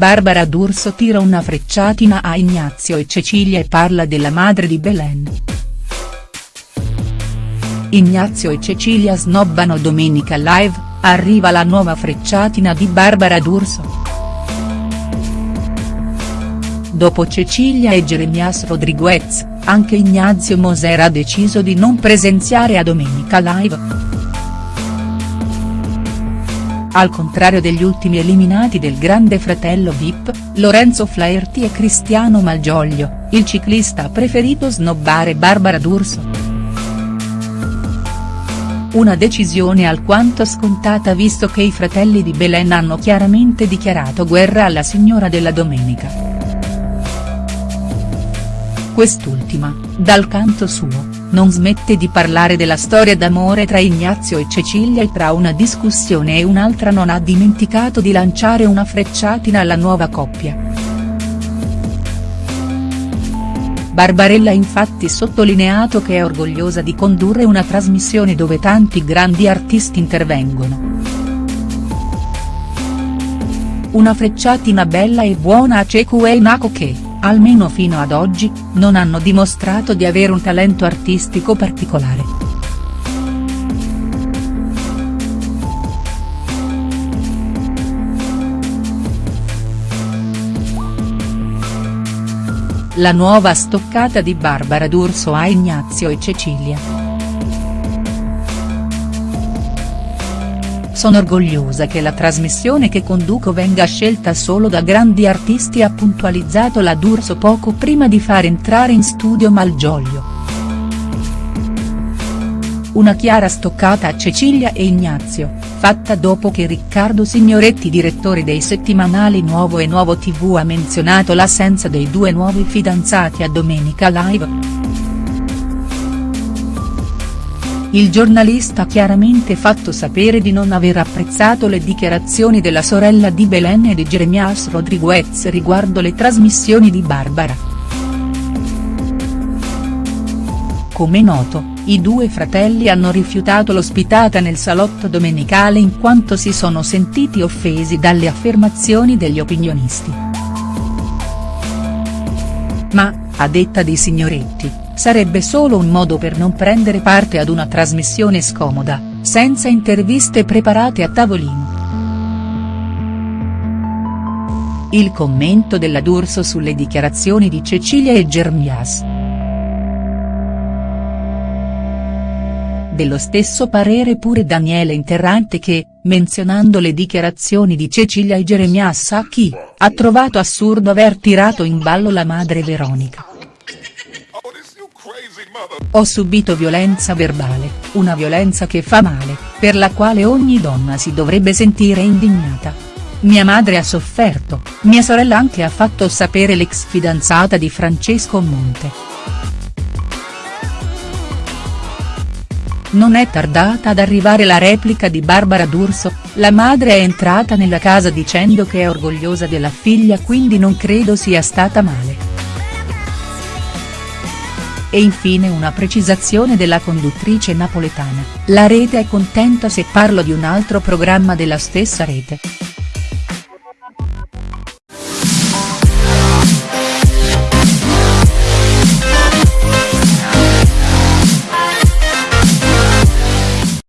Barbara D'Urso tira una frecciatina a Ignazio e Cecilia e parla della madre di Belen. Ignazio e Cecilia snobbano Domenica Live, arriva la nuova frecciatina di Barbara D'Urso. Dopo Cecilia e Jeremias Rodriguez, anche Ignazio Moser ha deciso di non presenziare a Domenica Live. Al contrario degli ultimi eliminati del Grande Fratello Vip, Lorenzo Flaherty e Cristiano Malgioglio, il ciclista ha preferito snobbare Barbara D'Urso. Una decisione alquanto scontata visto che i fratelli di Belen hanno chiaramente dichiarato guerra alla signora della domenica. Quest'ultima, dal canto suo, non smette di parlare della storia d'amore tra Ignazio e Cecilia e tra una discussione e un'altra non ha dimenticato di lanciare una frecciatina alla nuova coppia. Barbarella ha infatti sottolineato che è orgogliosa di condurre una trasmissione dove tanti grandi artisti intervengono. Una frecciatina bella e buona a Ceku e Nako che almeno fino ad oggi, non hanno dimostrato di avere un talento artistico particolare. La nuova stoccata di Barbara D'Urso a Ignazio e Cecilia. Sono orgogliosa che la trasmissione che conduco venga scelta solo da grandi artisti ha puntualizzato la D'Urso poco prima di far entrare in studio Malgioglio. Una chiara stoccata a Cecilia e Ignazio, fatta dopo che Riccardo Signoretti direttore dei settimanali Nuovo e Nuovo TV ha menzionato l'assenza dei due nuovi fidanzati a Domenica Live. Il giornalista ha chiaramente fatto sapere di non aver apprezzato le dichiarazioni della sorella di Belen e di Jeremias Rodriguez riguardo le trasmissioni di Barbara. Come noto, i due fratelli hanno rifiutato l'ospitata nel salotto domenicale in quanto si sono sentiti offesi dalle affermazioni degli opinionisti. Ma, a detta di Signoretti, sarebbe solo un modo per non prendere parte ad una trasmissione scomoda, senza interviste preparate a tavolino. Il commento della D'Urso sulle dichiarazioni di Cecilia e Germias. Dello stesso parere pure Daniele Interrante che, menzionando le dichiarazioni di Cecilia e Jeremias Sacchi, ha trovato assurdo aver tirato in ballo la madre Veronica. Ho subito violenza verbale, una violenza che fa male, per la quale ogni donna si dovrebbe sentire indignata. Mia madre ha sofferto, mia sorella anche ha fatto sapere l'ex fidanzata di Francesco Monte. Non è tardata ad arrivare la replica di Barbara D'Urso, la madre è entrata nella casa dicendo che è orgogliosa della figlia quindi non credo sia stata male. E infine una precisazione della conduttrice napoletana, la rete è contenta se parlo di un altro programma della stessa rete.